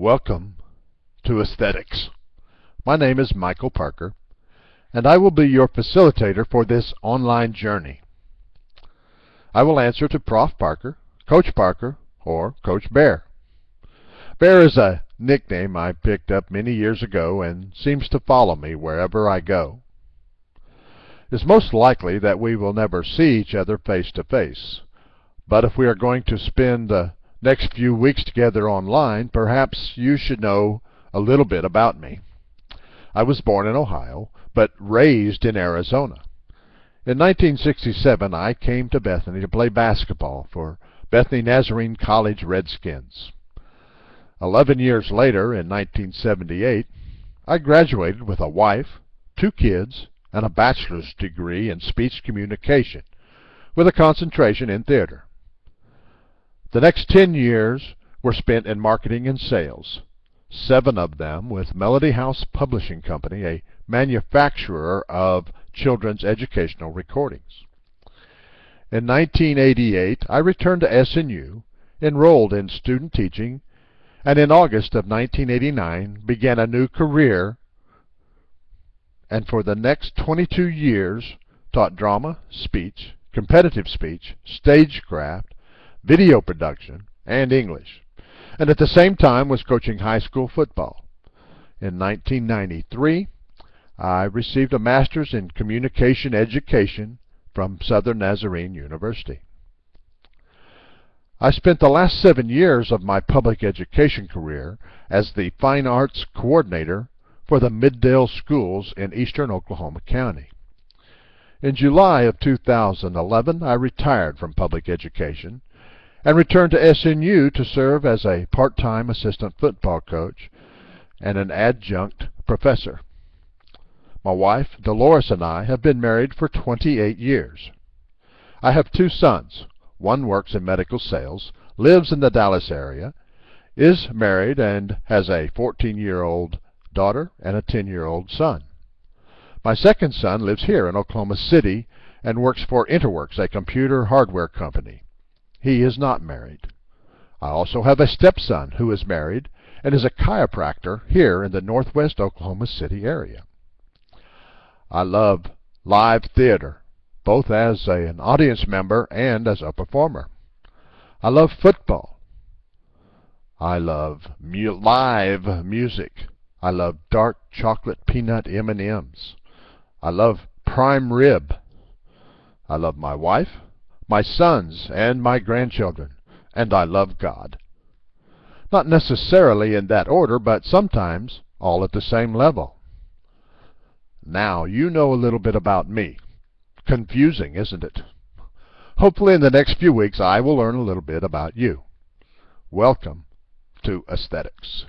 Welcome to Aesthetics. My name is Michael Parker, and I will be your facilitator for this online journey. I will answer to Prof. Parker, Coach Parker, or Coach Bear. Bear is a nickname I picked up many years ago and seems to follow me wherever I go. It's most likely that we will never see each other face to face, but if we are going to spend the next few weeks together online, perhaps you should know a little bit about me. I was born in Ohio, but raised in Arizona. In 1967, I came to Bethany to play basketball for Bethany Nazarene College Redskins. Eleven years later, in 1978, I graduated with a wife, two kids, and a bachelor's degree in speech communication, with a concentration in theater. The next 10 years were spent in marketing and sales, seven of them with Melody House Publishing Company, a manufacturer of children's educational recordings. In 1988, I returned to SNU, enrolled in student teaching, and in August of 1989 began a new career and for the next 22 years taught drama, speech, competitive speech, stagecraft, video production, and English, and at the same time was coaching high school football. In 1993, I received a master's in communication education from Southern Nazarene University. I spent the last seven years of my public education career as the Fine Arts Coordinator for the Mid-Del Schools in eastern Oklahoma County. In July of 2011, I retired from public education and returned to SNU to serve as a part-time assistant football coach and an adjunct professor. My wife, Dolores, and I have been married for 28 years. I have two sons. One works in medical sales, lives in the Dallas area, is married, and has a 14-year-old daughter and a 10-year-old son. My second son lives here in Oklahoma City and works for Interworks, a computer hardware company. He is not married. I also have a stepson who is married and is a chiropractor here in the northwest Oklahoma City area. I love live theater, both as a, an audience member and as a performer. I love football. I love mu live music. I love dark chocolate peanut M&Ms. I love prime rib. I love my wife my sons and my grandchildren, and I love God. Not necessarily in that order, but sometimes all at the same level. Now you know a little bit about me. Confusing, isn't it? Hopefully in the next few weeks I will learn a little bit about you. Welcome to Aesthetics.